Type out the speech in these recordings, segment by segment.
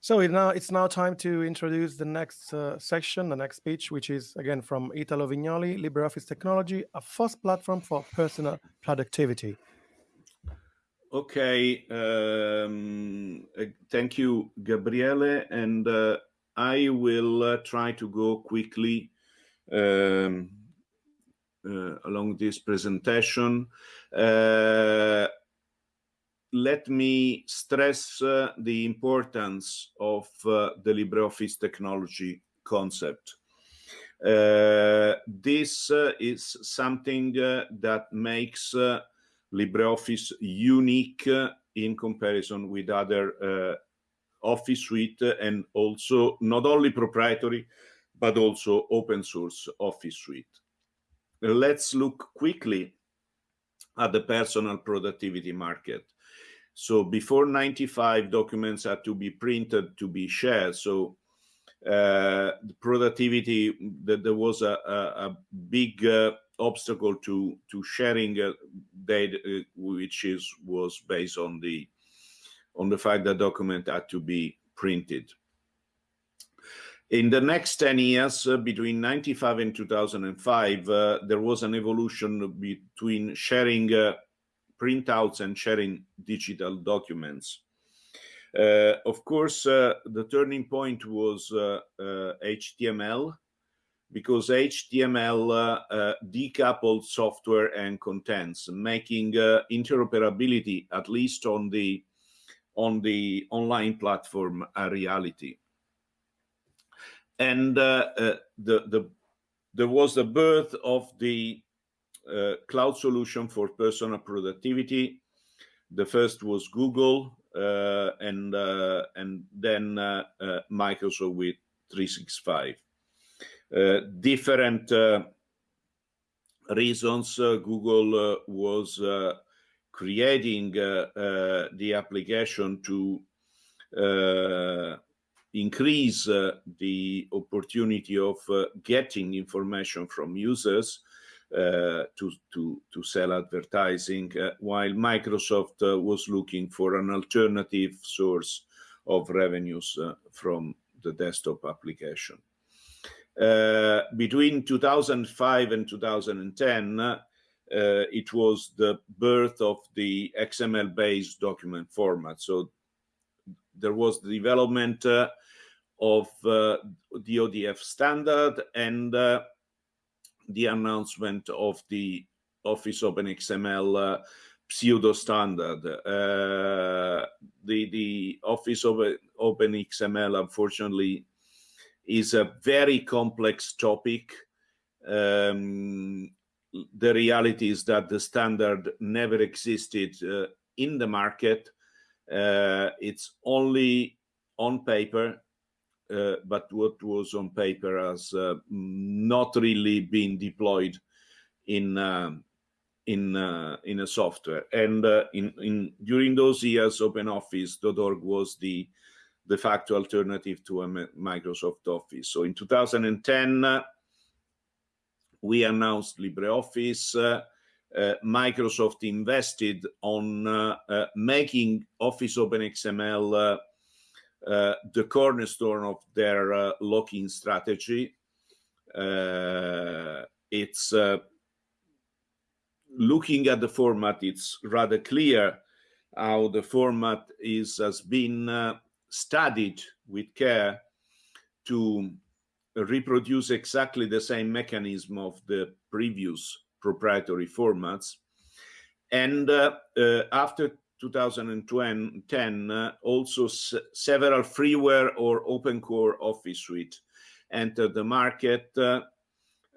So it now it's now time to introduce the next uh, section, the next speech, which is again from Italo Vignoli, LibreOffice Technology, a first platform for personal productivity. Okay, um, uh, thank you, Gabriele, and uh, I will uh, try to go quickly um, uh, along this presentation. Let me stress uh, the importance of uh, the LibreOffice technology concept. Uh, this uh, is something uh, that makes uh, LibreOffice unique in comparison with other Office suite and also not only proprietary, but also open source Office suite. Let's look quickly at the personal productivity market. So before 95, documents had to be printed to be shared. So uh, the productivity, that there was a, a, a big uh, obstacle to to sharing uh, data, uh, which is was based on the on the fact that document had to be printed. In the next 10 years, uh, between 95 and 2005, uh, there was an evolution between sharing uh, printouts and sharing digital documents. Uh, of course, uh, the turning point was HTML uh, uh, because HTML uh, decoupled software and contents, making interoperability, at least on the on the online platform, a reality. And the the there was the birth of the uh, cloud solution for personal productivity. The first was Google, uh, and uh, and then uh, uh, Microsoft with 365. Uh, different reasons Google was creating the application to increase the opportunity of getting information from users to, to, to sell advertising, uh, while Microsoft uh, was looking for an alternative source of revenues from the desktop application. Uh, between 2005 and 2010, uh, it was the birth of the XML-based document format. So there was the development uh, of the ODF standard and the announcement of the Office OpenXML uh, pseudo standard. Uh, the the Office of OpenXML, unfortunately, is a very complex topic. Um, the reality is that the standard never existed uh, in the market. Uh, it's only on paper uh, but what was on paper has uh, not really been deployed in um, in uh, in a software. And uh, in in during those years, OpenOffice.org was the de facto alternative to a Microsoft Office. So in 2010, uh, we announced LibreOffice. Uh, Microsoft invested on making Office OpenXML uh, the cornerstone of their uh, lock-in strategy. Uh, it's looking at the format, it's rather clear how the format is has been uh, studied with care to reproduce exactly the same mechanism of the previous proprietary formats. And uh, uh, after 2010, uh, also several freeware or open core office suite entered the market uh,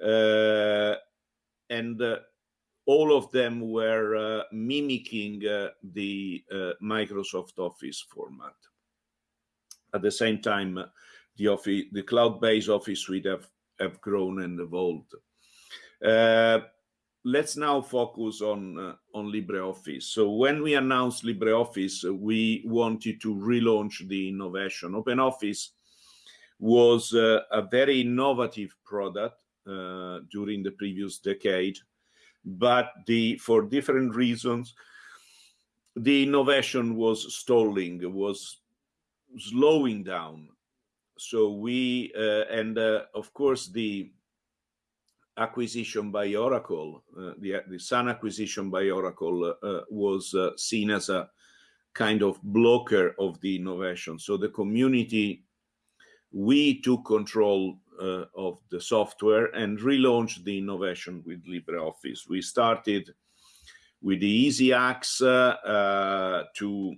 uh, and uh, all of them were uh, mimicking the Microsoft Office format. At the same time, the, office, the cloud-based Office suite have, have grown and evolved let's now focus on uh, on LibreOffice. So when we announced LibreOffice, uh, we wanted to relaunch the innovation. OpenOffice was uh, a very innovative product uh, during the previous decade, but the for different reasons, the innovation was stalling, was slowing down. So we, uh, and uh, of course, the acquisition by Oracle, uh, the, the Sun acquisition by Oracle uh, was uh, seen as a kind of blocker of the innovation. So the community, we took control uh, of the software and relaunched the innovation with LibreOffice. We started with the easy hacks uh, to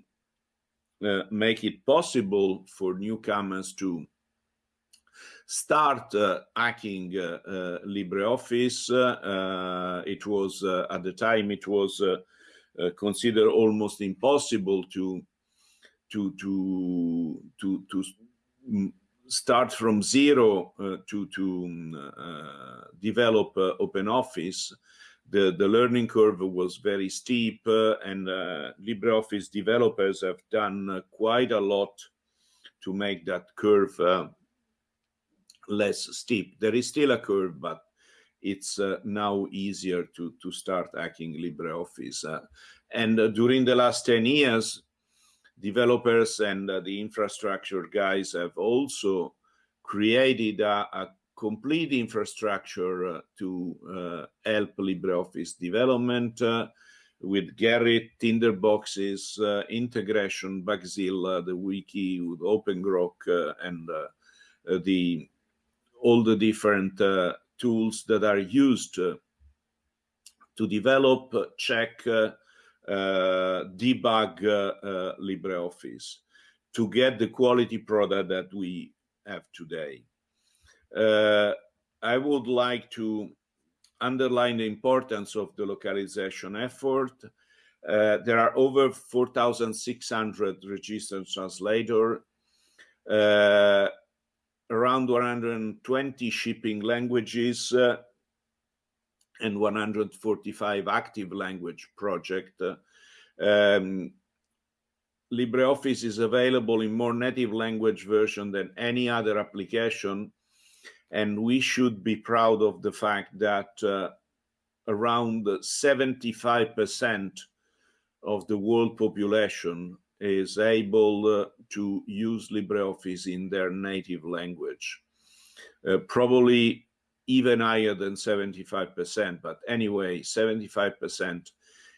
uh, make it possible for newcomers to start uh, hacking uh, uh, LibreOffice. it was at the time it was considered almost impossible to to to to to start from zero uh, to to um, uh, develop uh, OpenOffice. The the learning curve was very steep, and LibreOffice developers have done quite a lot to make that curve less steep. There is still a curve, but it's uh, now easier to, to start hacking LibreOffice. Uh, and uh, during the last 10 years, developers and uh, the infrastructure guys have also created a, a complete infrastructure uh, to uh, help LibreOffice development with Gerrit, Tinderboxes, integration, Bugzilla, the wiki with OpenGrok, and the all the different uh, tools that are used uh, to develop, check, uh, debug LibreOffice to get the quality product that we have today. I would like to underline the importance of the localization effort. Uh, there are over 4,600 registered translators. Uh, around 120 shipping languages uh, and 145 active language project. Uh, um, LibreOffice is available in more native language version than any other application. And we should be proud of the fact that uh, around 75% of the world population is able uh, to use LibreOffice in their native language. Uh, probably even higher than 75%, but anyway, 75%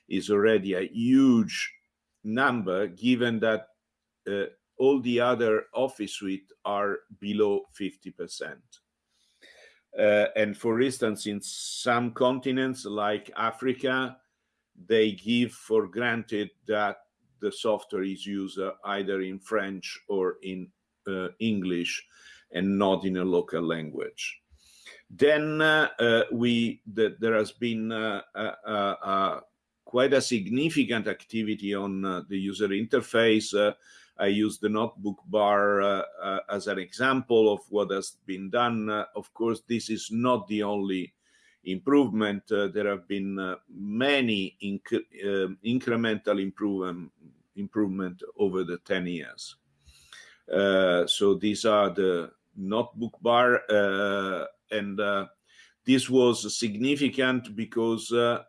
is already a huge number given that uh, all the other Office suite are below 50%. Uh, and for instance, in some continents like Africa, they give for granted that the software is used uh, either in French or in uh, English and not in a local language. Then uh, uh we the, there has been uh, uh, quite a significant activity on the user interface. I use the notebook bar as an example of what has been done. of course, this is not the only improvement. there have been many inc incremental improvement improvement over the 10 years. Uh, so these are the notebook bar uh, and uh, this was significant because uh,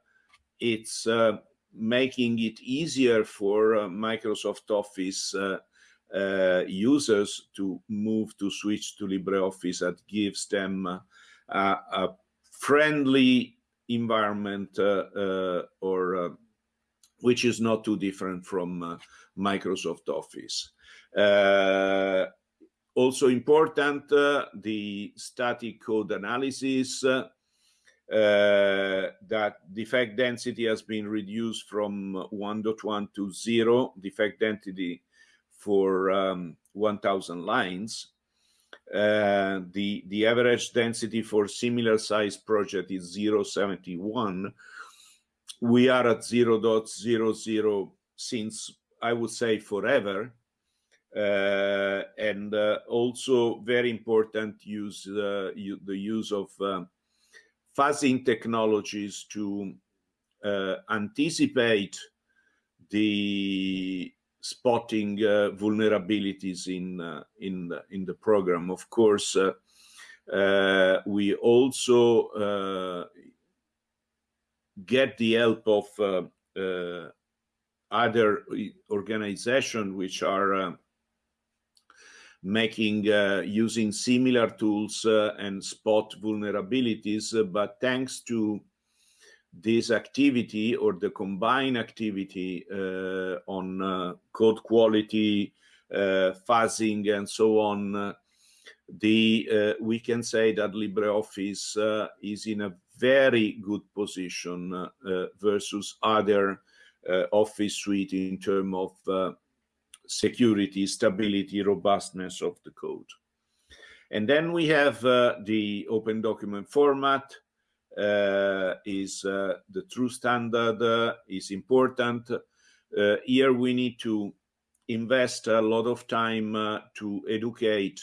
it's uh, making it easier for uh, Microsoft Office users to move to switch to LibreOffice that gives them a friendly environment or which is not too different from uh, Microsoft Office. Uh, also important, uh, the static code analysis, uh, that defect density has been reduced from 1.1 to 0, defect density for um, 1000 lines. Uh, the, the average density for similar size project is 0.71, we are at 0.00 since I would say forever. Uh, and uh, also very important use uh, the use of fuzzing technologies to uh, anticipate the spotting uh, vulnerabilities in uh, in in the program. Of course, we also get the help of uh, uh, other organizations which are uh, making uh, using similar tools uh, and spot vulnerabilities, uh, but thanks to this activity or the combined activity uh, on uh, code quality, uh, fuzzing, and so on, the we can say that LibreOffice is in a very good position versus other Office suite in terms of security, stability, robustness of the code. And then we have uh, the open document format uh, is uh, the true standard uh, is important. Uh, here we need to invest a lot of time uh, to educate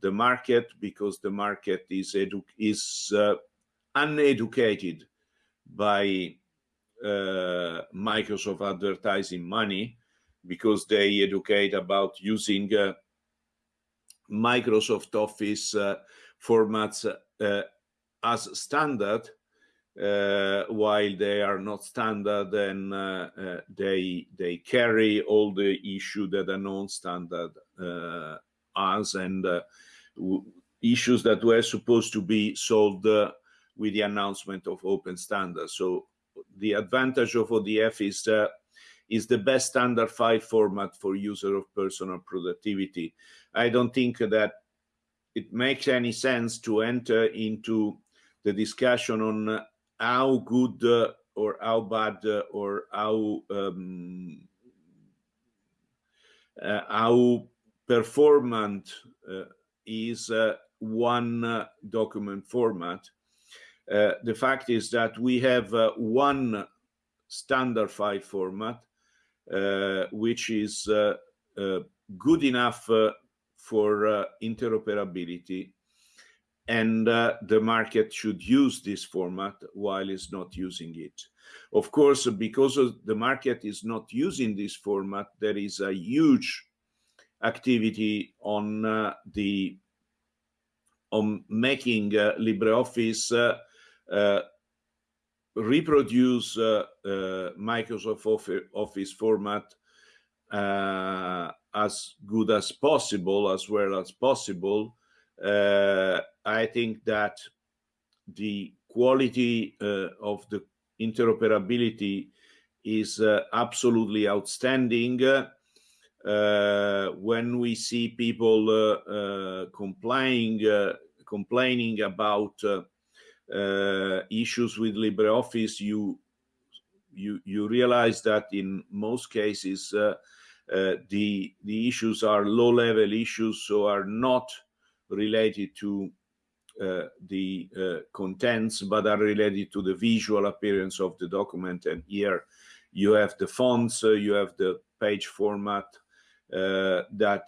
the market because the market is is uneducated by Microsoft advertising money because they educate about using uh, Microsoft Office uh, formats uh, as standard, uh, while they are not standard and uh, uh, they they carry all the issue that a non-standard has and issues that were supposed to be solved with the announcement of open standards. So the advantage of ODF is is the best standard file format for user of personal productivity. I don't think that it makes any sense to enter into the discussion on how good uh, or how bad uh, or how um, uh, how performant uh, is uh, one uh, document format. the fact is that we have one standard file format which is good enough for interoperability and uh, the market should use this format while it's not using it. Of course, because of the market is not using this format, there is a huge activity on uh, the on making uh, LibreOffice reproduce uh, uh, Microsoft Office format uh, as good as possible, as well as possible. I think that the quality of the interoperability is uh, absolutely outstanding. Uh, when we see people uh, complaining complaining about uh, issues with LibreOffice, you you you realize that in most cases uh, uh, the the issues are low level issues, so are not related to uh, the uh, contents, but are related to the visual appearance of the document. And here you have the fonts, uh, you have the page format that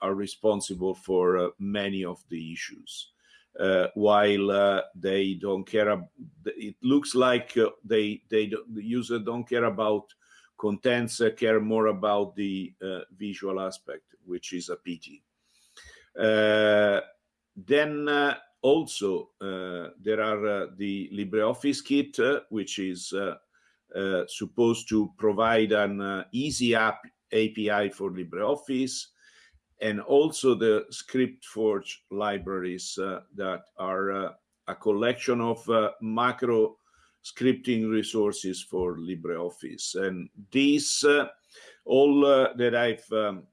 are responsible for many of the issues uh, while uh, they don't care. It looks like uh, they they the user don't care about contents, uh, care more about the uh, visual aspect, which is a pity. Uh, then also there are the LibreOffice kit, which is supposed to provide an easy app API for LibreOffice and also the ScriptForge libraries uh, that are uh, a collection of uh, macro scripting resources for LibreOffice. And these, uh, all uh, that I've um,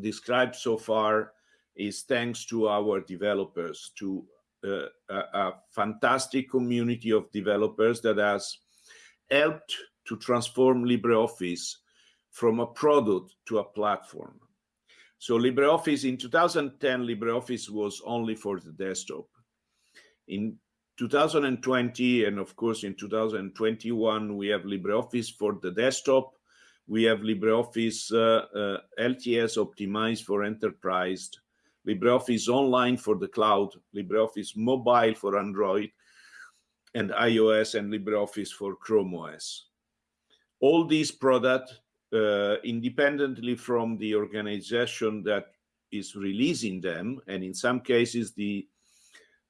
described so far is thanks to our developers, to uh, a, a fantastic community of developers that has helped to transform LibreOffice from a product to a platform. So LibreOffice in 2010, LibreOffice was only for the desktop. In 2020, and of course in 2021, we have LibreOffice for the desktop. We have LibreOffice uh, uh, LTS optimized for enterprise, LibreOffice online for the cloud, LibreOffice mobile for Android and iOS, and LibreOffice for Chrome OS. All these products uh, independently from the organization that is releasing them. And in some cases, the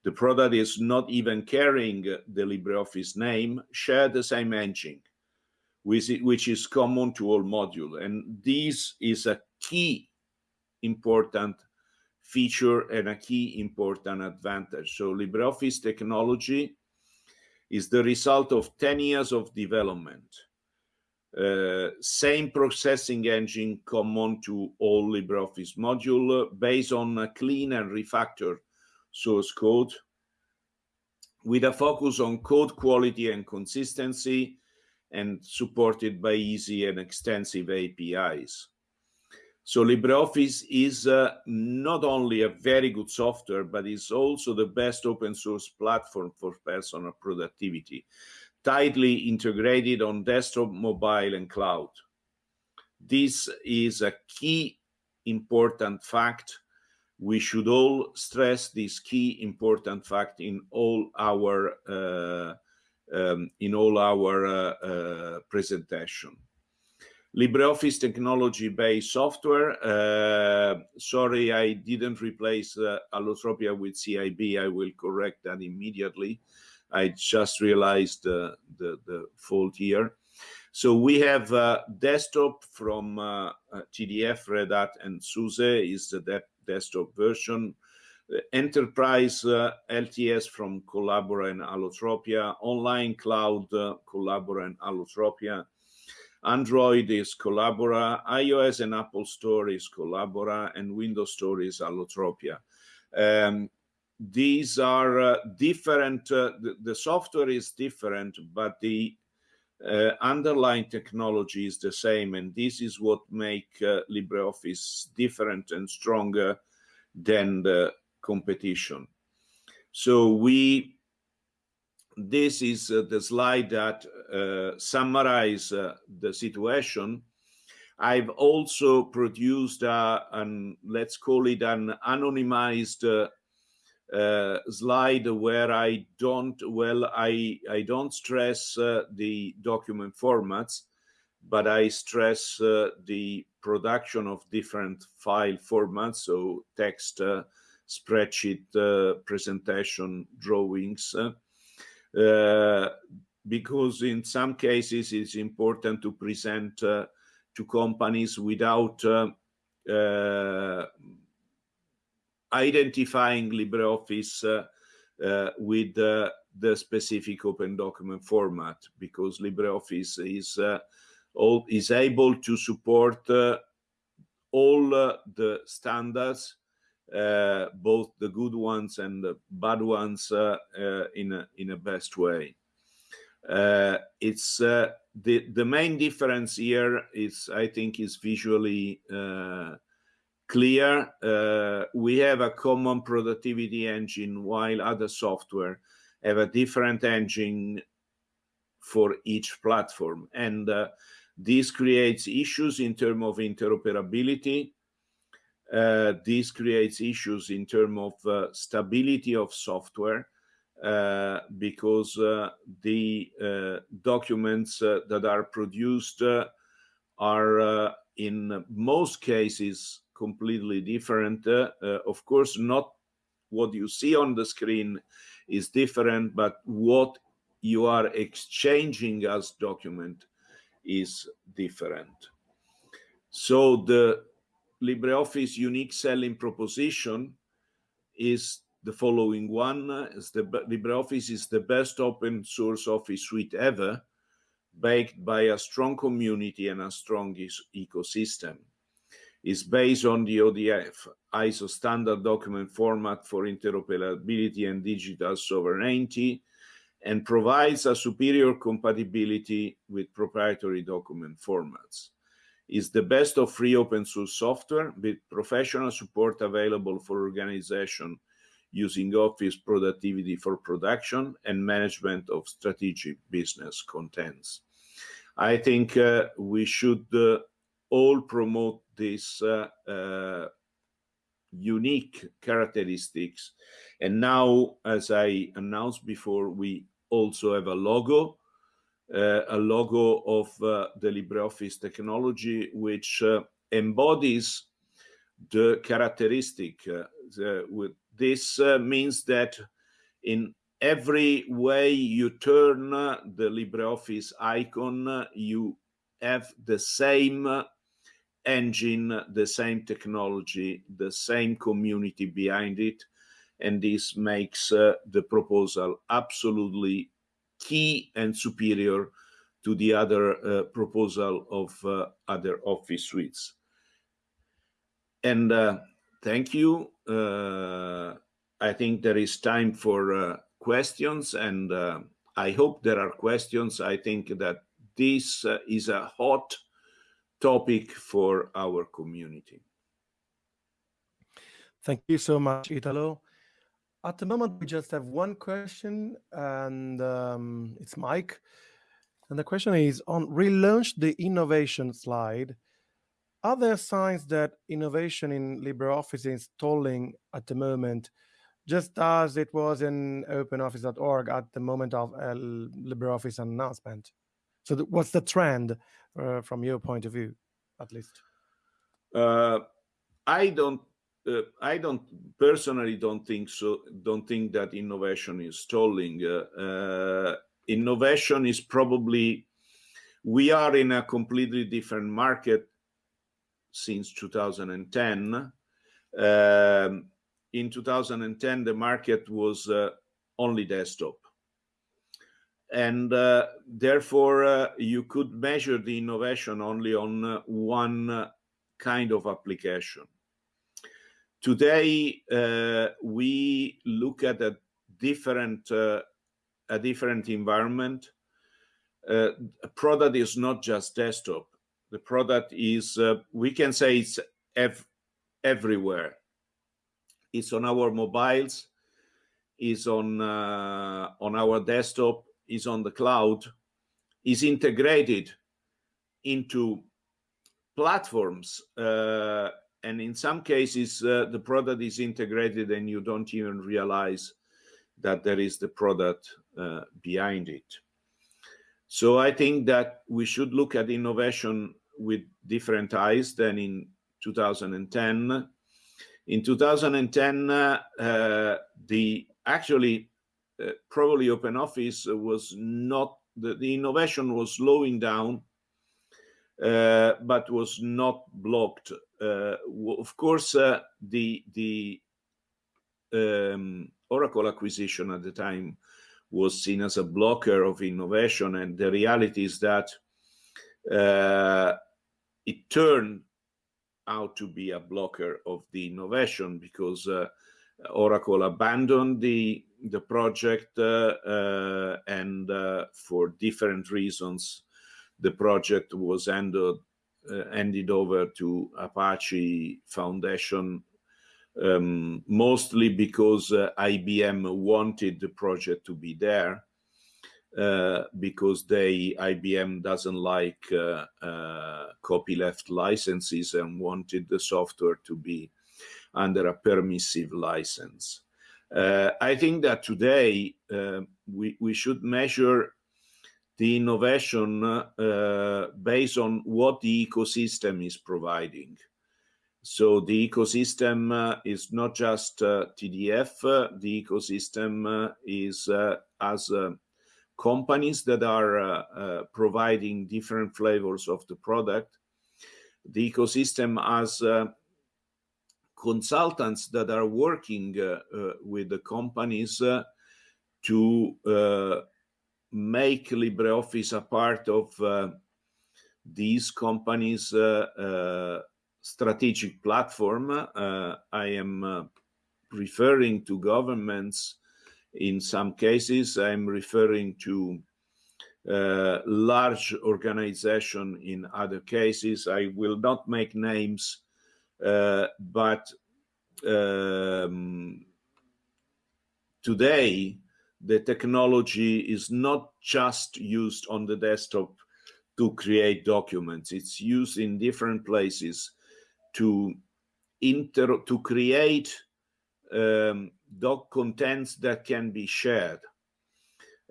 the product is not even carrying the LibreOffice name, share the same engine, which, which is common to all modules. And this is a key important feature and a key important advantage. So LibreOffice technology is the result of 10 years of development. Uh, same processing engine common to all LibreOffice module uh, based on a clean and refactored source code with a focus on code quality and consistency and supported by easy and extensive APIs. So LibreOffice is uh, not only a very good software, but it's also the best open source platform for personal productivity, tightly integrated on desktop, mobile, and cloud. This is a key important fact. We should all stress this key important fact in all our uh, um, in all our uh, uh presentation. LibreOffice technology-based software. Uh, sorry, I didn't replace uh, Allotropia with CIB. I will correct that immediately. I just realized uh, the, the fault here. So we have uh, desktop from uh, uh, TDF, Red Hat, and SUSE is the de desktop version. Enterprise LTS from Collabora and Allotropia. Online cloud Collabora and Allotropia Android is Collabora, iOS and Apple Store is Collabora, and Windows Store is Allotropia. Um, these are uh, different, uh, the, the, software is different, but the uh, underlying technology is the same, and this is what make uh, LibreOffice different and stronger than the competition. So we this is uh, the slide that uh, summarize uh, the situation. I've also produced a, an, let's call it an anonymized uh, uh, slide where I don't, well, I, I don't stress uh, the document formats, but I stress the production of different file formats, so text, spreadsheet, presentation, drawings, uh, because in some cases it's important to present uh, to companies without uh, uh identifying LibreOffice uh, uh, with the specific open document format because LibreOffice is all, is able to support all the standards uh, both the good ones and the bad ones uh, uh, in a in a best way. it's the the main difference here is I think is visually clear. Uh, we have a common productivity engine while other software have a different engine for each platform. And uh, this creates issues in terms of interoperability uh, this creates issues in terms of uh, stability of software uh, because uh, the uh, documents uh, that are produced are in most cases completely different. of course, not what you see on the screen is different, but what you are exchanging as document is different. So the LibreOffice unique selling proposition is the following one. Is the LibreOffice is the best open source office suite ever, backed by a strong community and a strong ecosystem. It's based on the ODF, ISO standard document format for interoperability and digital sovereignty, and provides a superior compatibility with proprietary document formats is the best of free open source software with professional support available for organization using Office productivity for production and management of strategic business contents. I think uh, we should uh, all promote these uh, uh, unique characteristics. And now, as I announced before, we also have a logo Uh, a logo of uh, the LibreOffice technology, which uh, embodies the characteristic. Uh, the, with this uh, means that in every way you turn the LibreOffice icon, you have the same engine, the same technology, the same community behind it. And this makes uh, the proposal absolutely key and superior to the other uh, proposal of uh, other office suites. And uh, thank you. Uh, I think there is time for uh, questions and I hope there are questions. I think that this is a hot topic for our community. Thank you so much, Italo. At the moment, we just have one question, and um, it's Mike. And the question is on relaunch the innovation slide. Are there signs that innovation in LibreOffice is stalling at the moment, just as it was in OpenOffice.org at the moment of a LibreOffice announcement? So, what's the trend uh, from your point of view, at least? Uh, I don't. Uh, I don't personally don't think so. Don't think that innovation is stalling. Uh, uh, innovation is probably we are in a completely different market since 2010. Um, in 2010, the market was uh, only desktop and uh, therefore uh, you could measure the innovation only on one kind of application. Today uh, we look at a different uh, a different environment. a product is not just desktop. The product is we can say it's ev everywhere. It's on our mobiles, is on on our desktop, is on the cloud is integrated into platforms uh, and in some cases uh, the product is integrated and you don't even realize that there is the product uh, behind it so i think that we should look at innovation with different eyes than in 2010 in 2010 uh, the actually uh, probably OpenOffice was not, the, the innovation was slowing down, uh, but was not blocked. Uh, of course, uh, the, the um, Oracle acquisition at the time was seen as a blocker of innovation, and the reality is that uh, it turned out to be a blocker of the innovation because Oracle abandoned the the project uh, uh, and uh, for different reasons the project was ended handed over to Apache Foundation um, mostly because uh, IBM wanted the project to be there uh, because they IBM doesn't like uh, copyleft licenses and wanted the software to be under a permissive license. Uh, I think that today uh, we, we should measure the innovation uh, based on what the ecosystem is providing. So the ecosystem uh, is not just uh, TDF, uh, the ecosystem is as companies that are providing different flavors of the product. The ecosystem has consultants that are working uh, uh, with the companies uh, to make LibreOffice a part of these companies' strategic platform. I am referring to governments in some cases. I'm referring to uh, large organization in other cases. I will not make names uh, but um, today, the technology is not just used on the desktop to create documents. It's used in different places to inter to create um, doc contents that can be shared.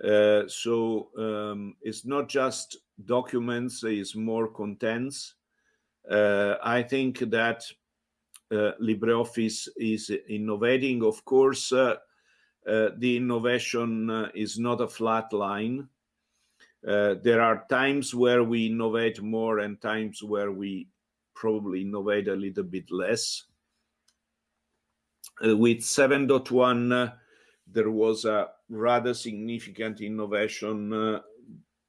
Uh, so um, it's not just documents, it's more contents. Uh, I think that uh, LibreOffice is innovating. Of course, uh, uh, the innovation is not a flat line. there are times where we innovate more and times where we probably innovate a little bit less. Uh, with 7.1, uh, there was a rather significant innovation uh,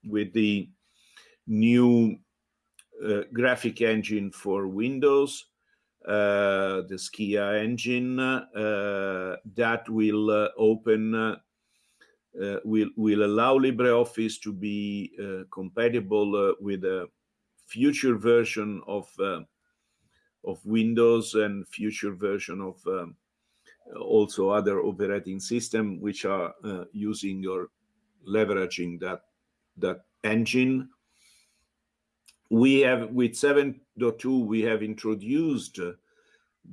with the new uh, graphic engine for Windows, uh, the Skia engine, uh, that will open, will, will allow LibreOffice to be compatible with a future version of of Windows and future version of also other operating system which are uh, using or leveraging that that engine. We have with 7.2 we have introduced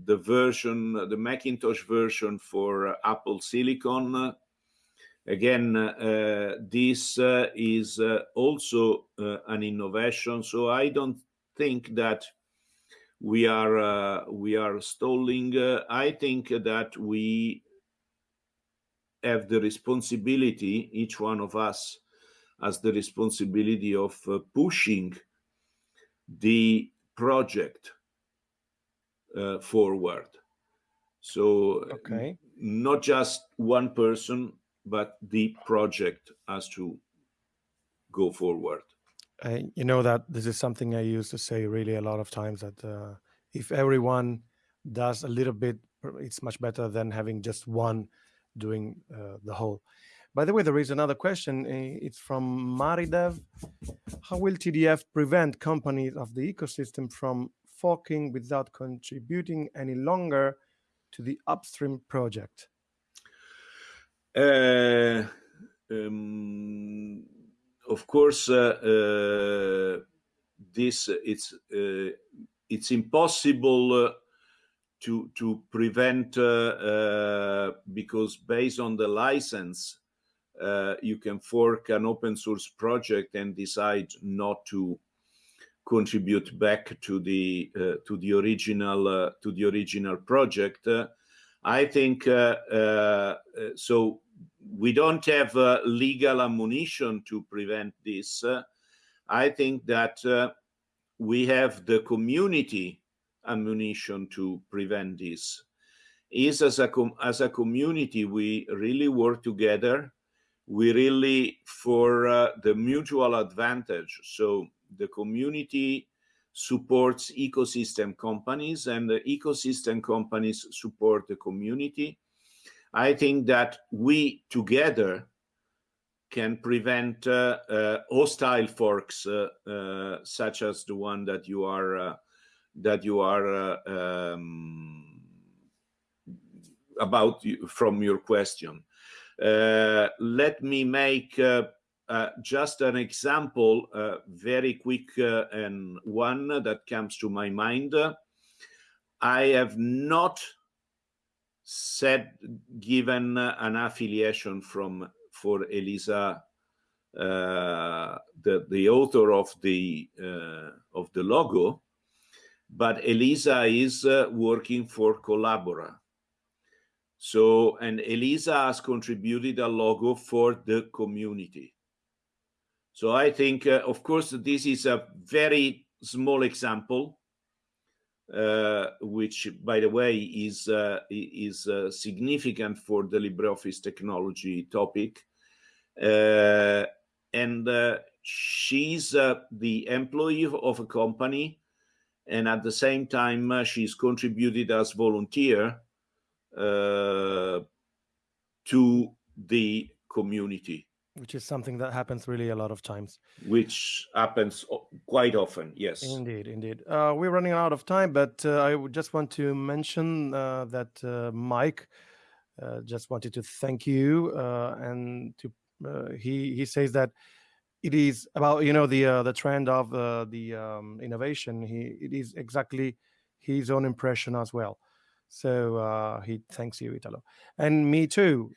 the version the macintosh version for apple silicon again uh, this uh, is uh, also uh, an innovation so i don't think that we are uh, we are stalling. Uh, I think that we have the responsibility, each one of us has the responsibility of uh, pushing the project uh, forward. So okay. not just one person, but the project has to go forward. Uh, you know that this is something I used to say really a lot of times that uh, if everyone does a little bit, it's much better than having just one doing uh, the whole. By the way, there is another question. Uh, it's from Maridev. How will TDF prevent companies of the ecosystem from forking without contributing any longer to the upstream project? Uh, um of course, uh, uh, this it's uh, it's impossible to to prevent because based on the license, you can fork an open source project and decide not to contribute back to the uh, to the original uh, to the original project. Uh, I think so we don't have uh, legal ammunition to prevent this. Uh, I think that uh, we have the community ammunition to prevent this. Is as a as a community we really work together. We really for uh, the mutual advantage. So the community supports ecosystem companies and the ecosystem companies support the community I think that we together can prevent uh, uh, hostile forks uh, uh such as the one that you are uh, that you are uh, um, about from your question. Let me make just an example, very quick and one that comes to my mind. I have not said given an affiliation from for Elisa, uh, the the author of the uh, of the logo, but Elisa is uh, working for Collabora. So and Elisa has contributed a logo for the community. So I think, uh, of course, this is a very small example uh, which, by the way, is uh, is uh, significant for the LibreOffice technology topic. Uh, and uh, she's the employee of a company, and at the same time, she's contributed as volunteer to the community. Which is something that happens really a lot of times. Which happens quite often yes. Indeed indeed. Uh, we're running out of time but uh, i would just want to mention uh, that uh, mike uh, just wanted to thank you uh, and to he he says that it is about you know the the trend of the um, innovation. He it is exactly his own impression as well so uh, he thanks you italo and me too